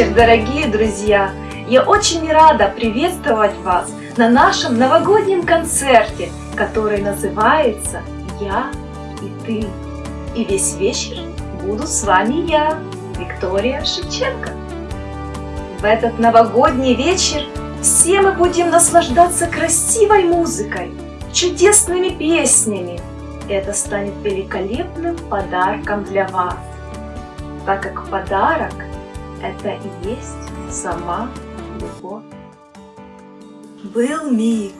вечер, дорогие друзья! Я очень рада приветствовать вас на нашем новогоднем концерте, который называется «Я и ты». И весь вечер буду с вами я, Виктория Шевченко. В этот новогодний вечер все мы будем наслаждаться красивой музыкой, чудесными песнями. Это станет великолепным подарком для вас, так как подарок – это и есть сама любовь. Был миг,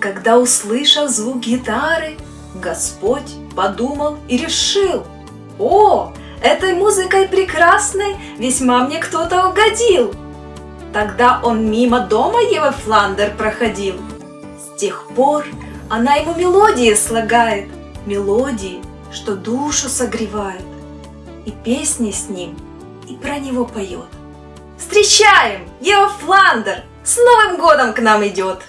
когда, услышав звук гитары, Господь подумал и решил, «О, этой музыкой прекрасной весьма мне кто-то угодил!» Тогда он мимо дома Евы Фландер проходил. С тех пор она ему мелодии слагает, мелодии, что душу согревает, и песни с ним, и про него поет. Встречаем! Ева Фландер с Новым годом к нам идет!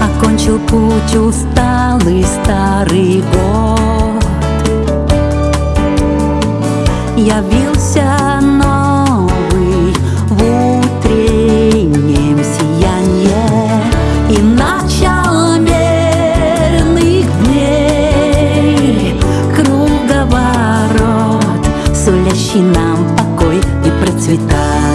Окончил путь усталый старый год Явился новый и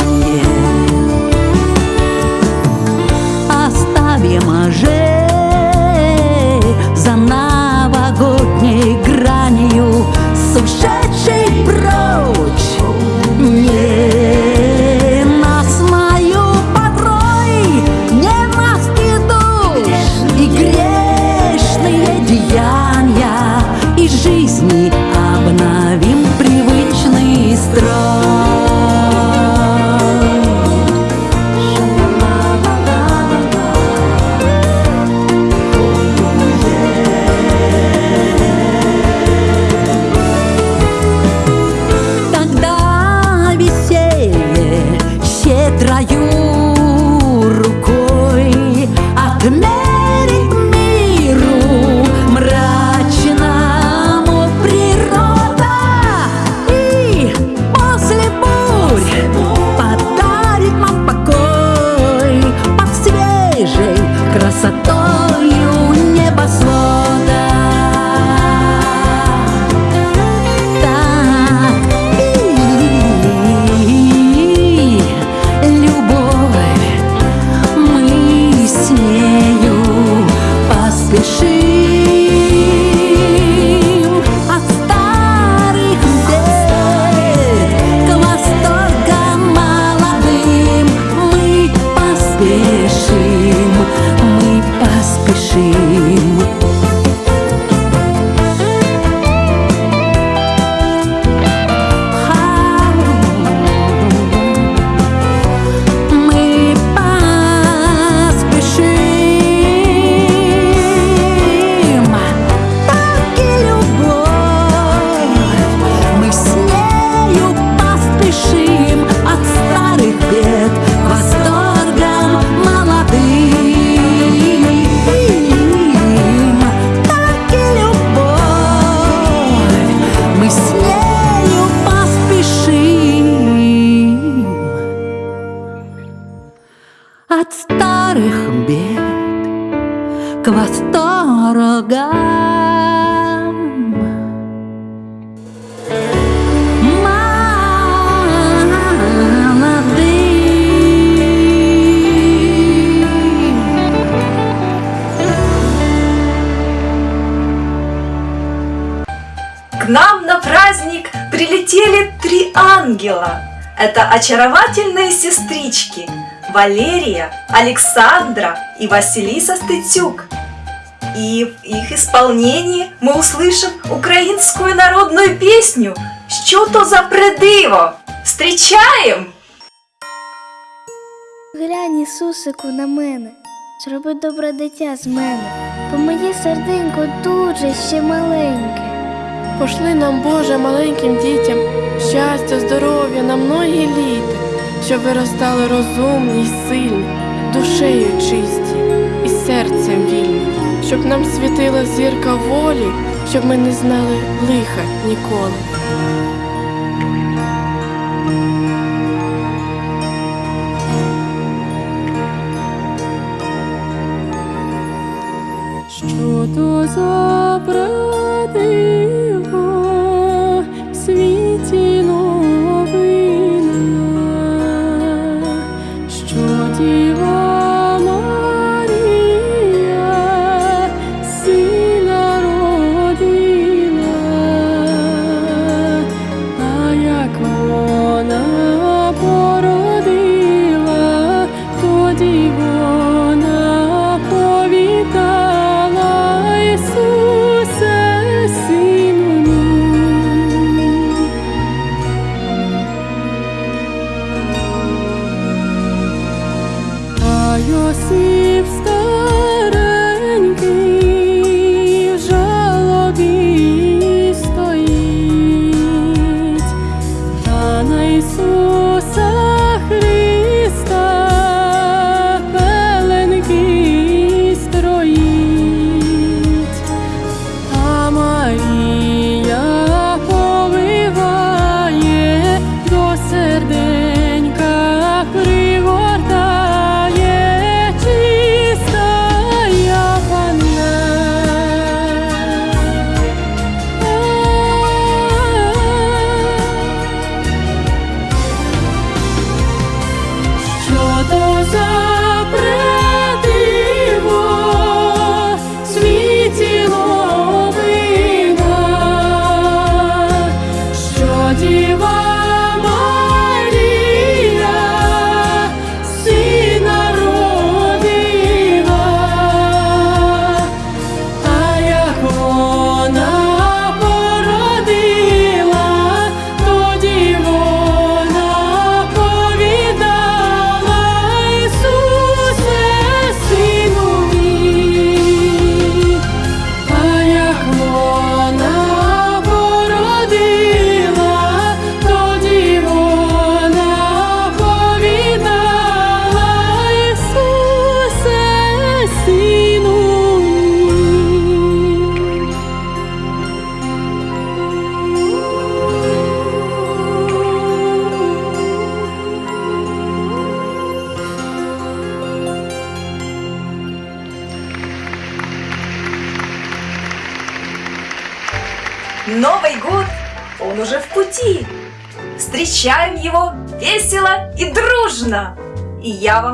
очаровательные сестрички Валерия, Александра и Василиса Стыцюк. И в их исполнении мы услышим українську народную песню «Що то за придиво?» Встречаем! Глянь, Ісусику, на мене, зроби добре дитя з мене, бо моє серденько дуже ще маленьке. Пошли нам, Боже, маленьким дітям щастя, здоров'я на многі літа, щоб виростали розумні й сильні, душею чисті і серцем вільні, щоб нам світила зірка волі, щоб ми не знали лиха ніколи. Що то за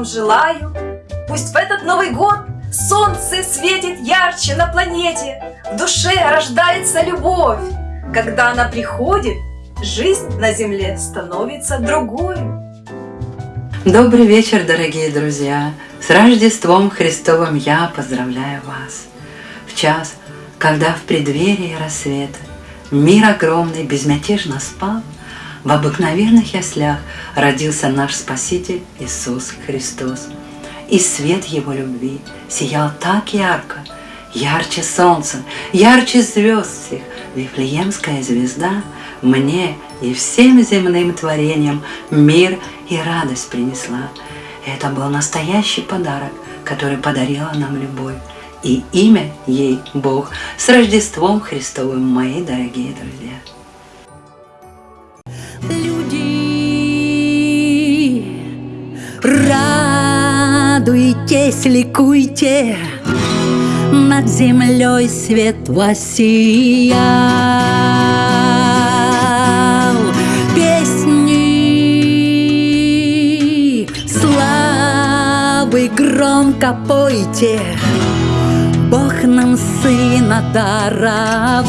желаю, пусть в этот Новый год солнце светит ярче на планете, в душе рождается любовь. Когда она приходит, жизнь на земле становится другой. Добрый вечер, дорогие друзья! С Рождеством Христовым я поздравляю вас! В час, когда в преддверии рассвета мир огромный безмятежно спал, в обыкновенных яслях родился наш Спаситель Иисус Христос. И свет Его любви сиял так ярко, ярче солнца, ярче звезд всех. Вифлеемская звезда мне и всем земным творениям мир и радость принесла. Это был настоящий подарок, который подарила нам любовь. И имя ей Бог. С Рождеством Христовым, мои дорогие друзья! Радуйтесь, ликуйте, над землей свет воссиял. Песни, славы громко пойте, Бог нам сына даровал.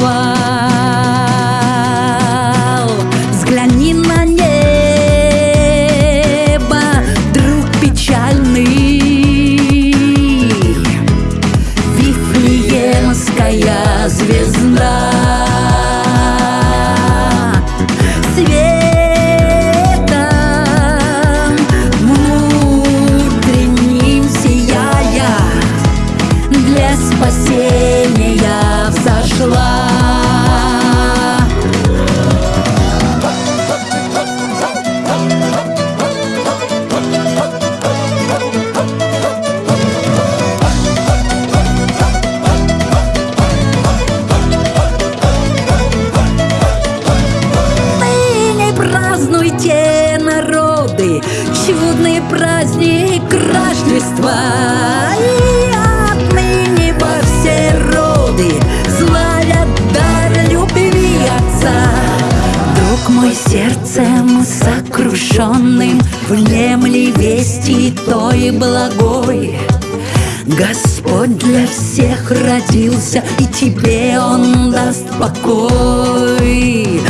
Родился, и тебе Он даст покой.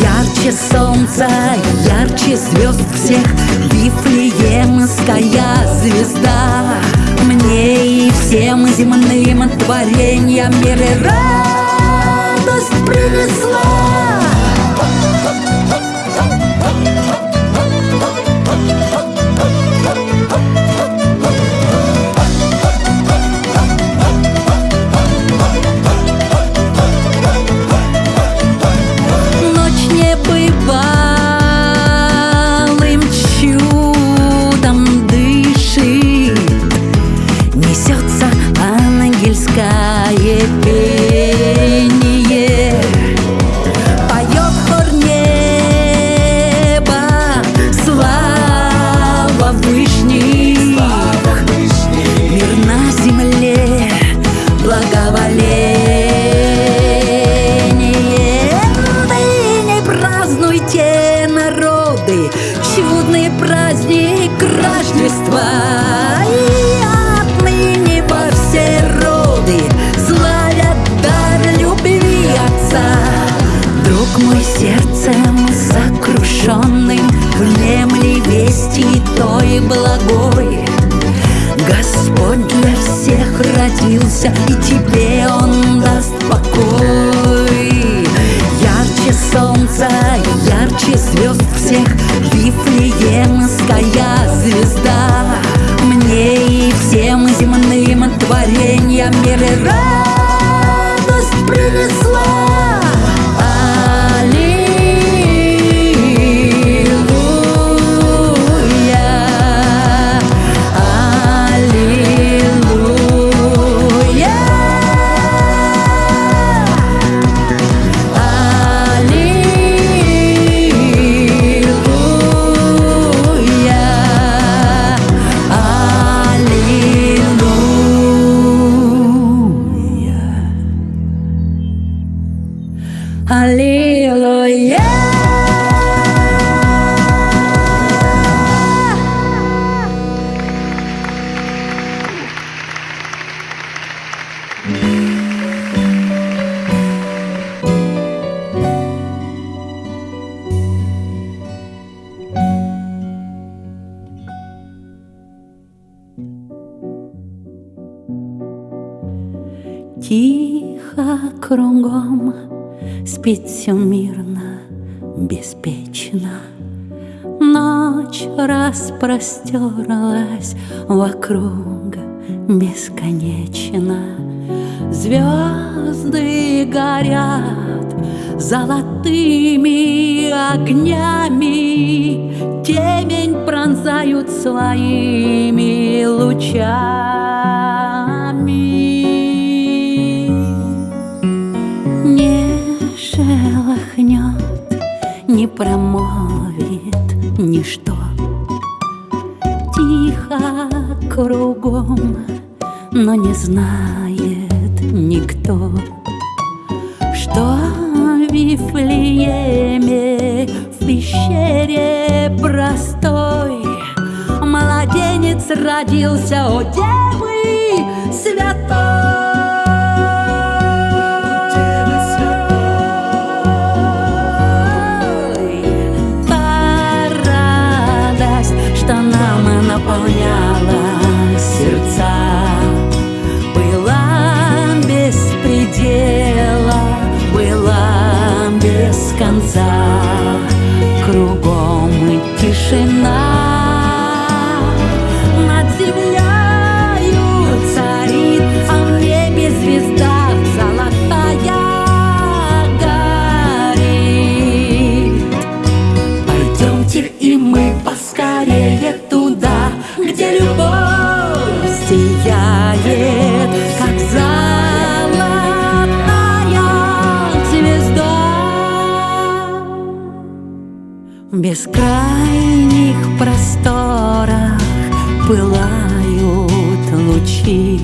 Ярче солнца, ярче звезд всех, Вифлеемская звезда. Мне и всем земным творениям мира радость принесла. Друг мой сердцем сокрушенным Внемли вести той благой Господь для всех родился, и тебе Он даст покой. Ярче солнца, ярче звезд всех, Вифлеемская звезда. Мне и всем земным творениям мира радость принесла. Спит все мирно, беспечно. Ночь распростерлась вокруг бесконечно. Звезды горят золотыми огнями, Темень пронзают своими лучами. Промолвит ничто. Тихо кругом, но не знает никто, что в Вифлееме в пещере простой Младенец родился, о Девы святой наполняла сердца. Была без предела, была без конца. Кругом бескрайних просторах пылают лучи,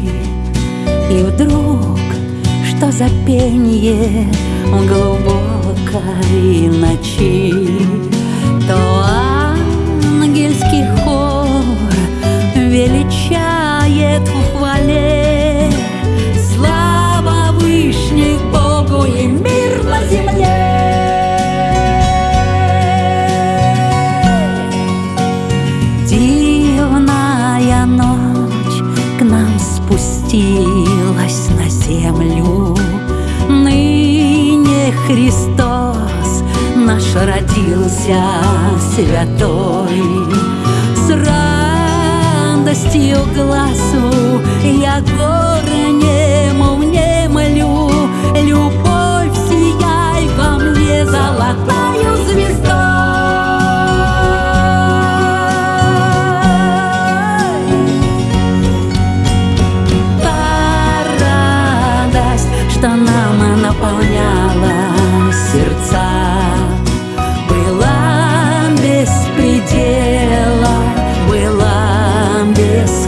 И вдруг, что за пенье в глубокой ночи, То ангельский хор величает в родился святой.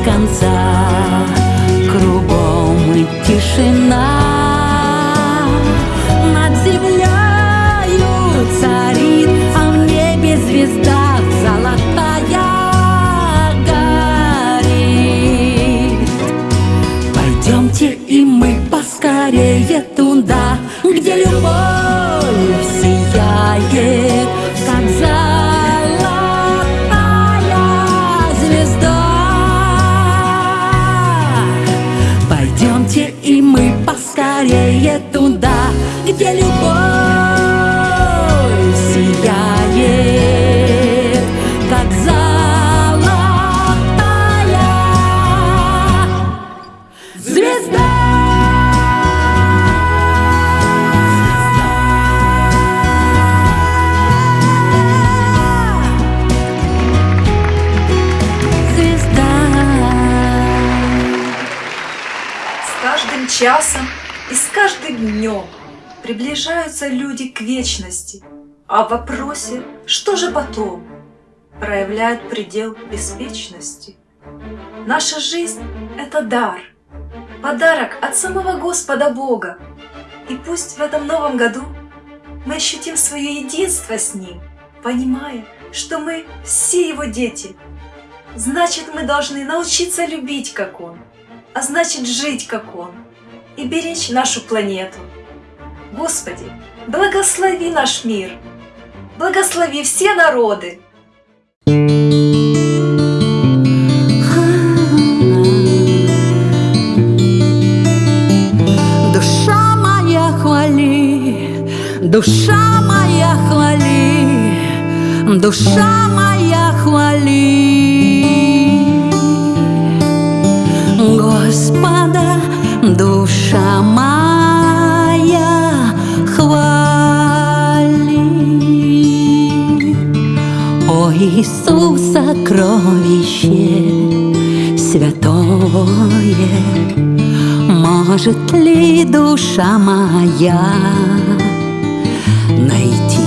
Конца. Кругом тишина, часом и с каждым днем приближаются люди к вечности, а в вопросе «что же потом?» проявляет предел беспечности. Наша жизнь — это дар, подарок от самого Господа Бога. И пусть в этом новом году мы ощутим свое единство с Ним, понимая, что мы все Его дети. Значит, мы должны научиться любить, как Он, а значит, жить, как Он, и беречь нашу планету. Господи, благослови наш мир, благослови все народы, Душа моя хвали, душа моя хвали, душа моя хвали. Господа, Иисус, сокровище святое, может ли душа моя найти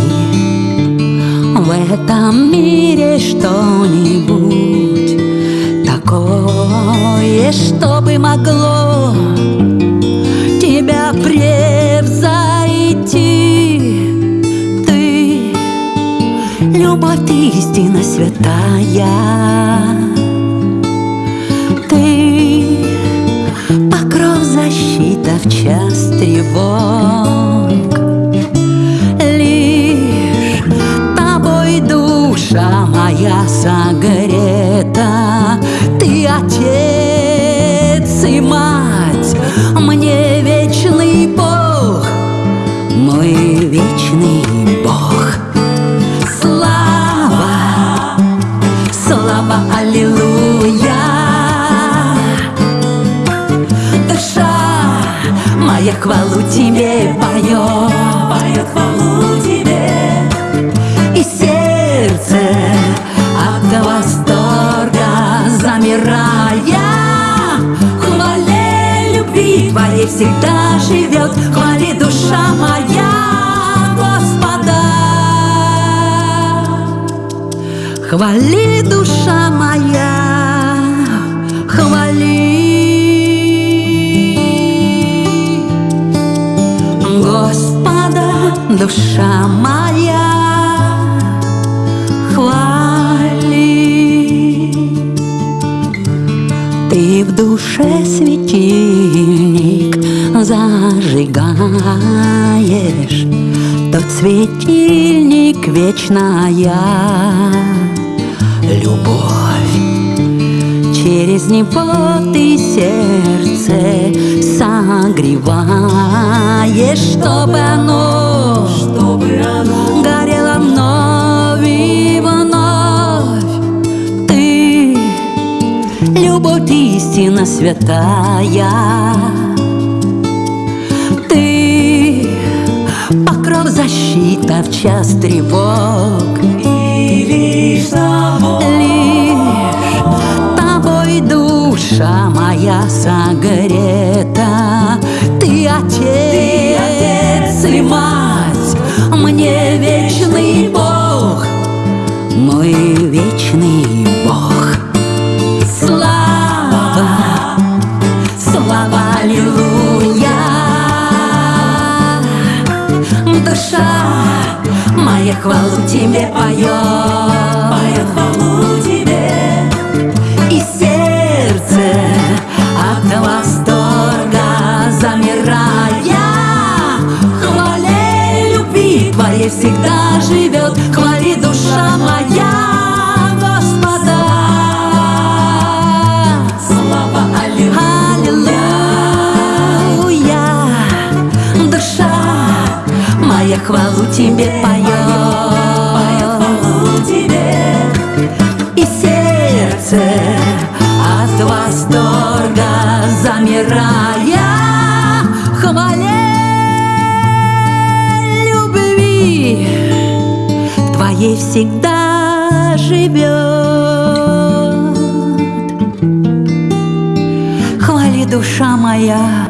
в этом мире что-нибудь такое, что бы могло тебя превзойти? Любовь ты истина святая, ты покров защита в час тревог. Всегда живет, хвали душа моя Господа. Хвали душа моя, хвали Господа, душа моя, в душе светильник зажигаешь. Тот светильник вечная любовь. Через него ты сердце согреваешь Чтобы оно, чтобы оно горело вновь любовь истина святая. Ты покров защита в час тревог. И лишь лишь тобой душа моя согрета. Ты отец и мать, мне вечный моя хвалу тебе поет. Моя хвалу тебе. И сердце от восторга замирая. Хвале любви твоей всегда живет. Хвали хвалу тебе поет. И сердце от восторга замирая. Хвале любви Твоей всегда живет. Хвали душа моя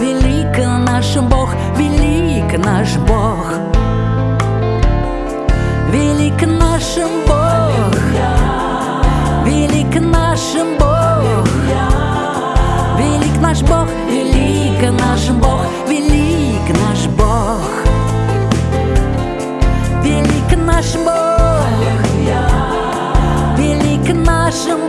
велик наш Бог, велик наш Бог. Велик наш Бог, велик наш Бог, велик наш Бог, велик наш Бог, велик наш Бог, велик наш Бог, велик наш Бог,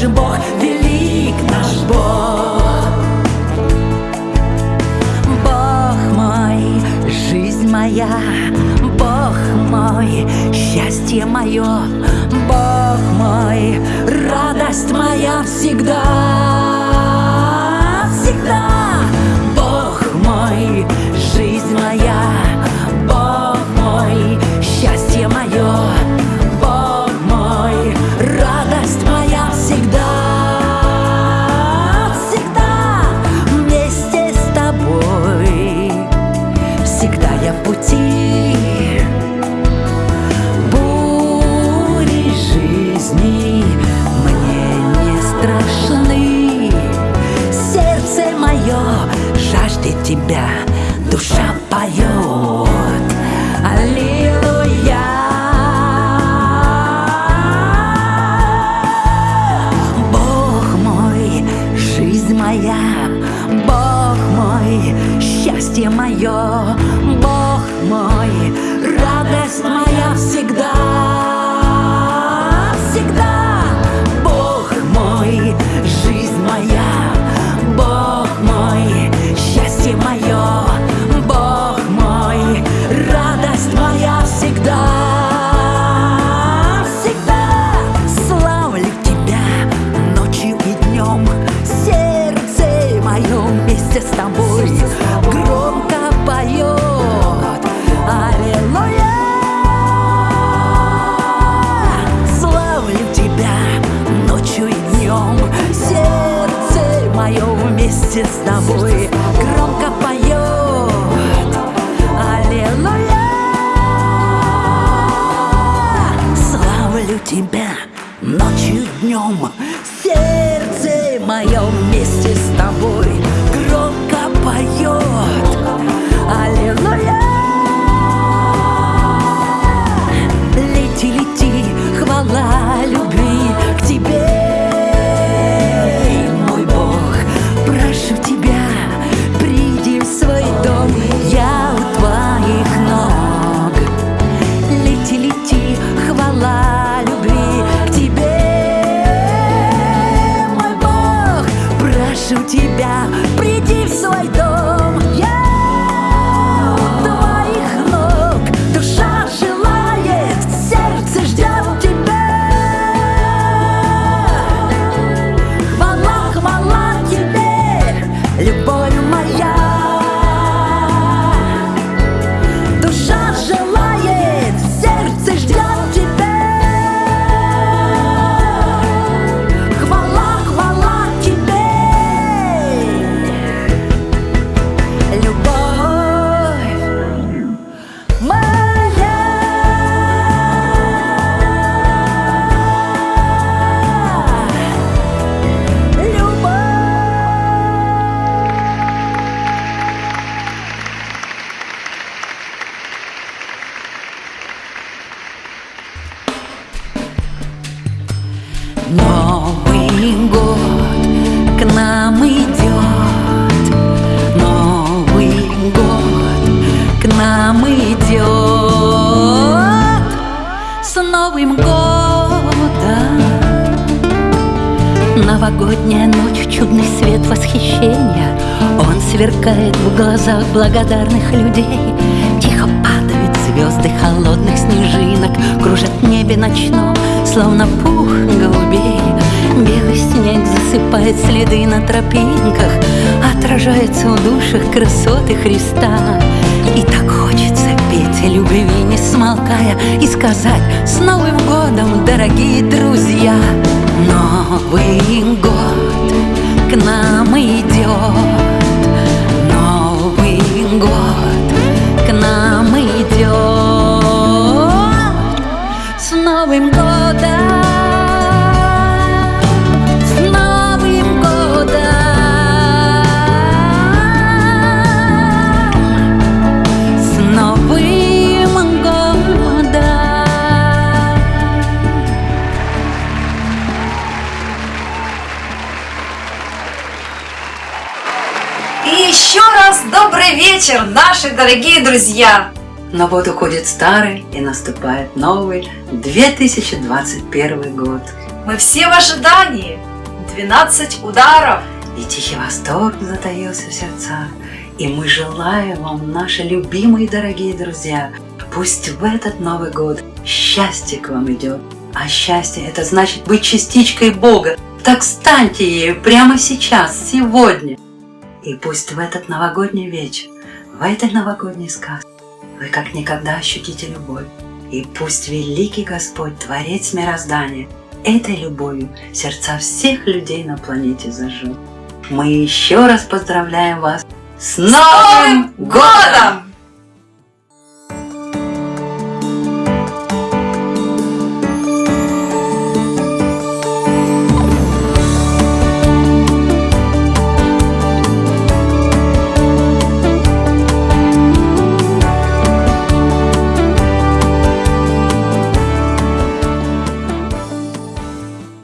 наш Бог, велик наш Бог. Бог мой, жизнь моя, Бог мой, счастье мое, Бог мой, радость моя всегда, всегда. Бог мой, жизнь моя, благодарных людей. Тихо падают звезды холодных снежинок Кружат в небе ночном, словно пух голубей. Белый снег засыпает следы на тропинках Отражается в душах красоты Христа. И так хочется петь любви, не смолкая И сказать с Новым годом, дорогие друзья! Новый год к нам идет Новый вечер, наши дорогие друзья! Но вот уходит старый и наступает новый 2021 год. Мы все в ожидании. 12 ударов. И тихий восторг затаился в сердцах. И мы желаем вам, наши любимые дорогие друзья, пусть в этот Новый год счастье к вам идет. А счастье это значит быть частичкой Бога. Так станьте ею прямо сейчас, сегодня. И пусть в этот новогодний вечер, в этой новогодней сказке, вы как никогда ощутите любовь. И пусть великий Господь, Творец мироздания, этой любовью сердца всех людей на планете зажжет. Мы еще раз поздравляем вас с Новым годом!